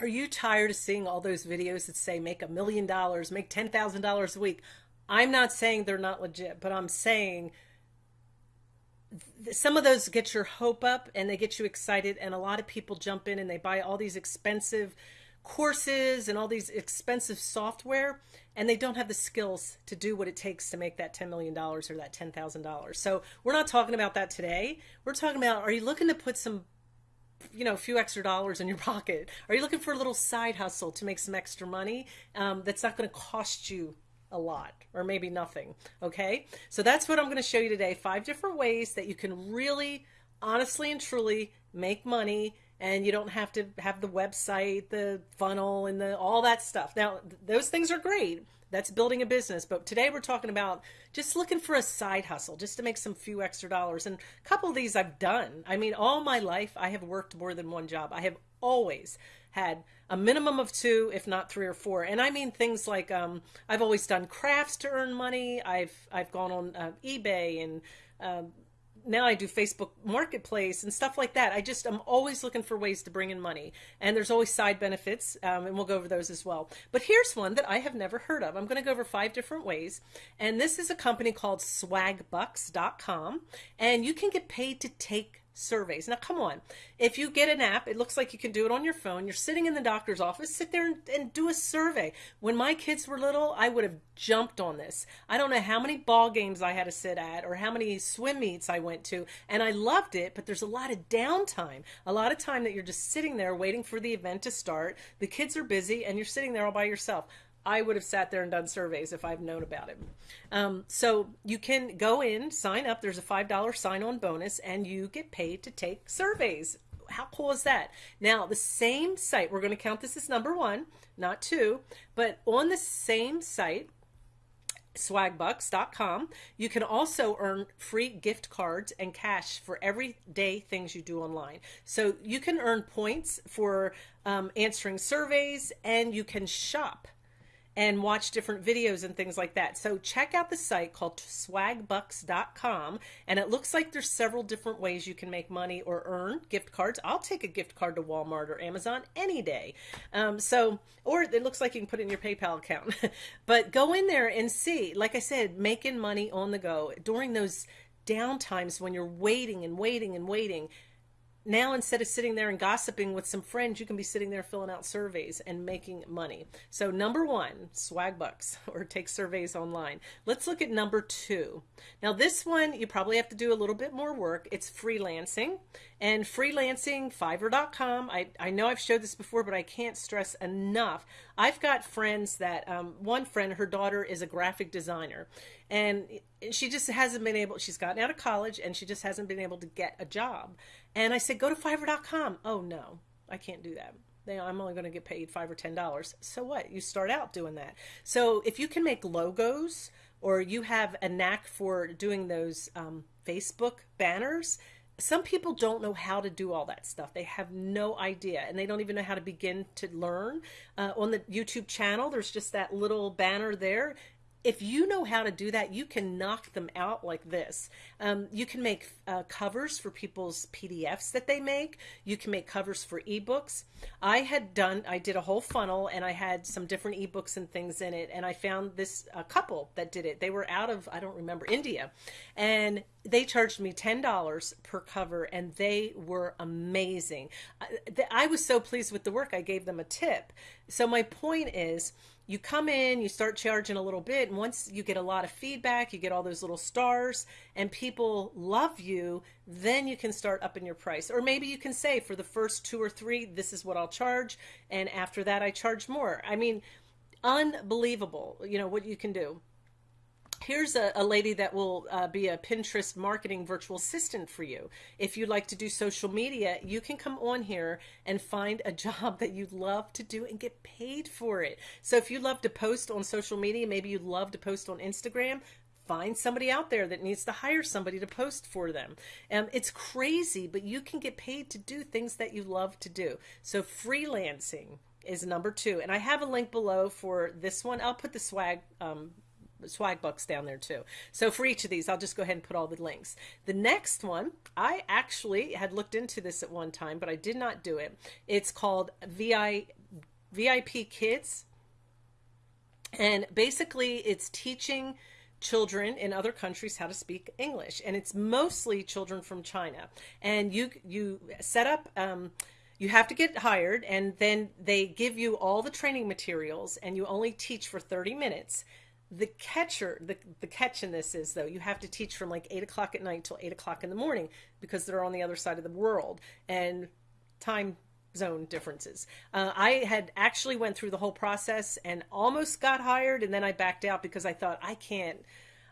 Are you tired of seeing all those videos that say make a million dollars, make $10,000 a week? I'm not saying they're not legit, but I'm saying some of those get your hope up and they get you excited and a lot of people jump in and they buy all these expensive courses and all these expensive software and they don't have the skills to do what it takes to make that $10 million or that $10,000. So we're not talking about that today. We're talking about, are you looking to put some you know, a few extra dollars in your pocket? Are you looking for a little side hustle to make some extra money um, that's not going to cost you a lot or maybe nothing? Okay, so that's what I'm going to show you today. Five different ways that you can really, honestly and truly make money and you don't have to have the website, the funnel, and the all that stuff. Now, those things are great. That's building a business. But today we're talking about just looking for a side hustle, just to make some few extra dollars. And a couple of these I've done. I mean, all my life I have worked more than one job. I have always had a minimum of two, if not three or four. And I mean things like um, I've always done crafts to earn money. I've I've gone on uh, eBay and uh, now I do Facebook Marketplace and stuff like that. I just I'm always looking for ways to bring in money, and there's always side benefits, um, and we'll go over those as well. But here's one that I have never heard of. I'm going to go over five different ways, and this is a company called SwagBucks.com, and you can get paid to take surveys. Now, come on. If you get an app, it looks like you can do it on your phone. You're sitting in the doctor's office, sit there and, and, do a survey. When my kids were little, I would have jumped on this. I don't know how many ball games I had to sit at or how many swim meets I went to, and I loved it, but there's a lot of downtime. A lot of time that you're just sitting there waiting for the event to start. The kids are busy, and you're sitting there all by yourself. I would have sat there and done surveys if I've known about it. Um, so you can go in, sign up. There's a $5 sign on bonus, and you get paid to take surveys. How cool is that? Now, the same site, we're going to count this as number one, not two, but on the same site, swagbucks.com. You can also earn free gift cards and cash for everyday things you do online. So you can earn points for um, answering surveys and you can shop and watch different videos and things like that. So check out the site called swagbucks.com and it looks like there's several different ways you can make money or earn gift cards. I'll take a gift card to Walmart or Amazon any day. Um, so, or it looks like you can put it in your PayPal account. but go in there and see, like I said, making money on the go during those down times when you're waiting and waiting and waiting now instead of sitting there and gossiping with some friends, you can be sitting there filling out surveys and making money. So number one, swag bucks or take surveys online. Let's look at number two. Now this one, you probably have to do a little bit more work. It's freelancing and freelancing, fiverr.com. I, I know I've showed this before, but I can't stress enough. I've got friends that, um, one friend, her daughter is a graphic designer and she just hasn't been able, she's gotten out of college and she just hasn't been able to get a job. And I said, go to fiverr.com. Oh, no, I can't do that. I'm only going to get paid five or ten dollars. So what? You start out doing that. So if you can make logos or you have a knack for doing those um, Facebook banners, some people don't know how to do all that stuff. They have no idea and they don't even know how to begin to learn. Uh, on the YouTube channel, there's just that little banner there if you know how to do that, you can knock them out like this. Um, you can make uh, covers for people's PDFs that they make. You can make covers for ebooks. I had done, I did a whole funnel and I had some different ebooks and things in it. And I found this a couple that did it. They were out of, I don't remember, India. And they charged me $10 per cover and they were amazing. I, I was so pleased with the work, I gave them a tip. So my point is, you come in, you start charging a little bit, and once you get a lot of feedback, you get all those little stars, and people love you, then you can start upping your price. Or maybe you can say for the first two or three, this is what I'll charge, and after that, I charge more. I mean, unbelievable, you know, what you can do here's a, a, lady that will uh, be a Pinterest marketing virtual assistant for you. If you'd like to do social media, you can come on here and find a job that you'd love to do and get paid for it. So if you love to post on social media, maybe you'd love to post on Instagram, find somebody out there that needs to hire somebody to post for them. Um, it's crazy, but you can get paid to do things that you love to do. So freelancing is number two. And I have a link below for this one. I'll put the swag um, swag bucks down there too. So for each of these, I'll just go ahead and put all the links. The next one, I actually had looked into this at one time, but I did not do it. It's called VI VIP Kids. And basically, it's teaching children in other countries how to speak English, and it's mostly children from China. And you you set up. Um, you have to get hired, and then they give you all the training materials, and you only teach for thirty minutes. The catcher, the the catch in this is though you have to teach from like eight o'clock at night till eight o'clock in the morning because they're on the other side of the world, and time zone differences. Uh, I had actually went through the whole process and almost got hired, and then I backed out because I thought I can't.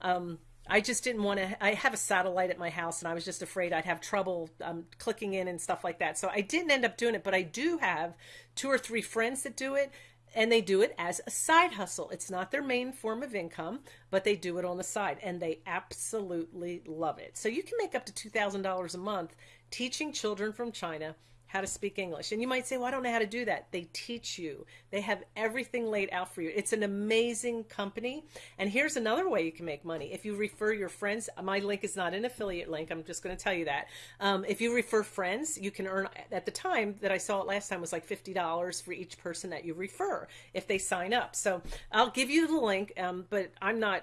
Um, I just didn't want to. I have a satellite at my house, and I was just afraid I'd have trouble um, clicking in and stuff like that. So I didn't end up doing it, but I do have two or three friends that do it, and they do it as a side hustle. It's not their main form of income, but they do it on the side, and they absolutely love it. So you can make up to two thousand dollars a month teaching children from China how to speak English. And you might say, well, I don't know how to do that. They teach you, they have everything laid out for you. It's an amazing company. And here's another way you can make money. If you refer your friends, my link is not an affiliate link. I'm just going to tell you that. Um, if you refer friends, you can earn, at the time that I saw it last time was like $50 for each person that you refer if they sign up. So I'll give you the link, um, but I'm not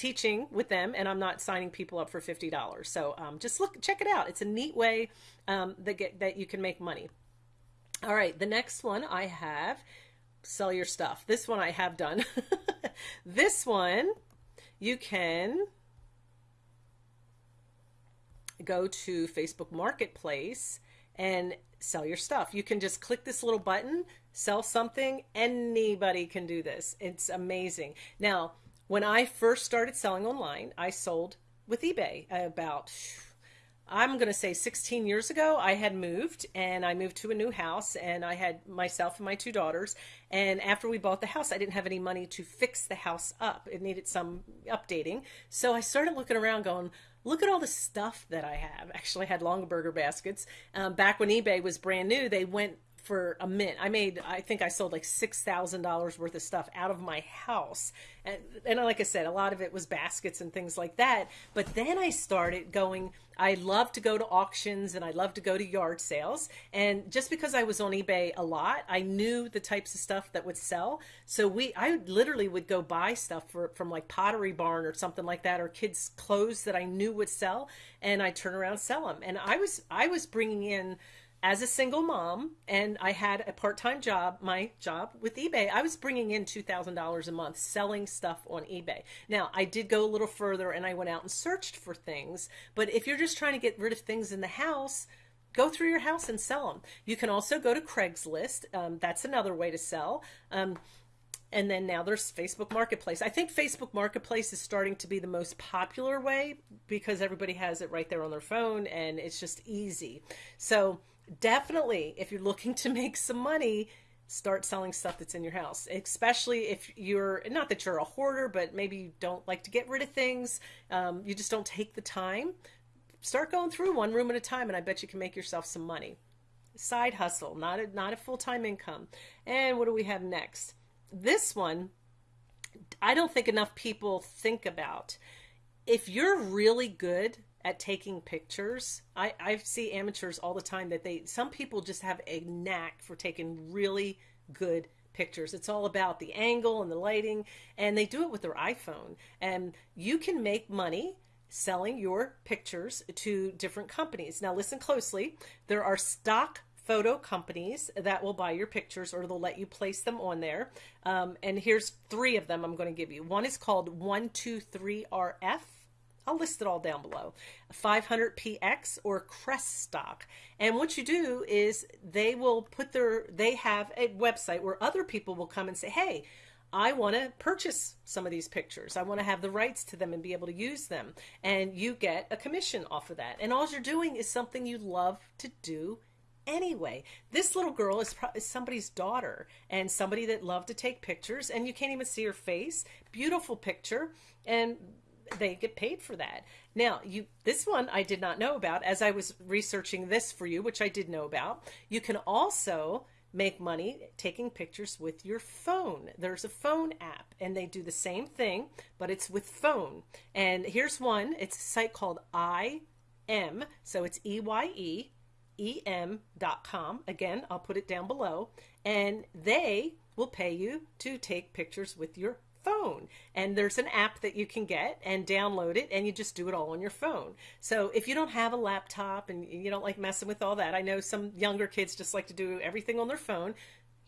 teaching with them and I'm not signing people up for $50. So um, just look, check it out. It's a neat way um, that, get, that you can make money. All right, the next one I have, sell your stuff. This one I have done. this one, you can go to Facebook Marketplace and sell your stuff. You can just click this little button, sell something. Anybody can do this. It's amazing. Now, when I first started selling online, I sold with eBay about I'm going to say 16 years ago, I had moved and I moved to a new house and I had myself and my two daughters. And after we bought the house, I didn't have any money to fix the house up. It needed some updating. So I started looking around going, look at all the stuff that I have. Actually, I had Longaberger baskets. Um, back when eBay was brand new, they went for a mint. I made, I think I sold like $6,000 worth of stuff out of my house. And, and like I said, a lot of it was baskets and things like that. But then I started going, I love to go to auctions and I love to go to yard sales. And just because I was on eBay a lot, I knew the types of stuff that would sell. So we, I literally would go buy stuff for, from like Pottery Barn or something like that, or kids' clothes that I knew would sell. And I turn around sell them. And I was, I was bringing in, as a single mom and I had a part-time job, my job with eBay, I was bringing in $2,000 a month selling stuff on eBay. Now, I did go a little further and I went out and searched for things, but if you're just trying to get rid of things in the house, go through your house and sell them. You can also go to Craigslist. Um, that's another way to sell. Um, and then now there's Facebook Marketplace. I think Facebook Marketplace is starting to be the most popular way because everybody has it right there on their phone and it's just easy. So definitely, if you're looking to make some money, start selling stuff that's in your house, especially if you're not that you're a hoarder, but maybe you don't like to get rid of things. Um, you just don't take the time. Start going through one room at a time, and I bet you can make yourself some money. Side hustle, not a, not a full time income. And what do we have next? This one, I don't think enough people think about. If you're really good at taking pictures. I, I see amateurs all the time that they, some people just have a knack for taking really good pictures. It's all about the angle and the lighting, and they do it with their iPhone. And you can make money selling your pictures to different companies. Now, listen closely. There are stock photo companies that will buy your pictures or they'll let you place them on there. Um, and here's three of them I'm going to give you. One is called 123RF. I'll list it all down below. 500px or Crestock. And what you do is they will put their, they have a website where other people will come and say, hey, I want to purchase some of these pictures. I want to have the rights to them and be able to use them. And you get a commission off of that. And all you're doing is something you love to do anyway. This little girl is, is, somebody's daughter and somebody that loved to take pictures, and you can't even see her face. Beautiful picture. And they get paid for that. Now, you this one I did not know about as I was researching this for you, which I did know about. You can also make money taking pictures with your phone. There's a phone app and they do the same thing, but it's with phone. And here's one. It's a site called I M, so it's E Y E em.com. Again, I'll put it down below. And they will pay you to take pictures with your phone. And there's an app that you can get and download it, and you just do it all on your phone. So if you don't have a laptop and you don't like messing with all that, I know some younger kids just like to do everything on their phone.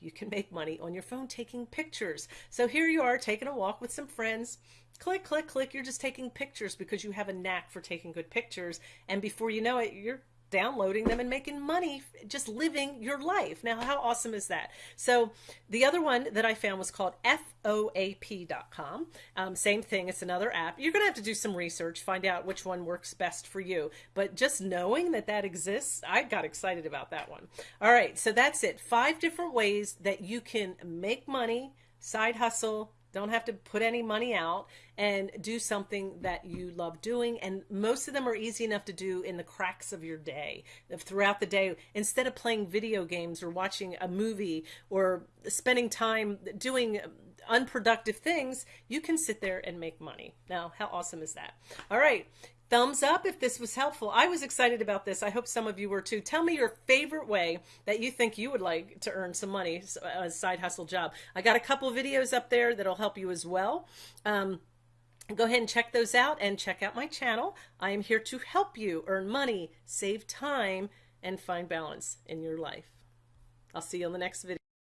You can make money on your phone taking pictures. So here you are taking a walk with some friends. Click, click, click. You're just taking pictures because you have a knack for taking good pictures. And before you know it, you're downloading them and making money just living your life. Now, how awesome is that? So, the other one that I found was called FOAP.com. Um, same thing, it's another app. You're going to have to do some research, find out which one works best for you. But just knowing that that exists, I got excited about that one. All right, so that's it. Five different ways that you can make money, side hustle, don't have to put any money out and do something that you love doing. And most of them are easy enough to do in the cracks of your day, throughout the day. Instead of playing video games or watching a movie or spending time doing unproductive things, you can sit there and make money. Now, how awesome is that? All right thumbs up if this was helpful. I was excited about this. I hope some of you were too. Tell me your favorite way that you think you would like to earn some money, a side hustle job. I got a couple videos up there that'll help you as well. Um, go ahead and check those out and check out my channel. I am here to help you earn money, save time, and find balance in your life. I'll see you on the next video.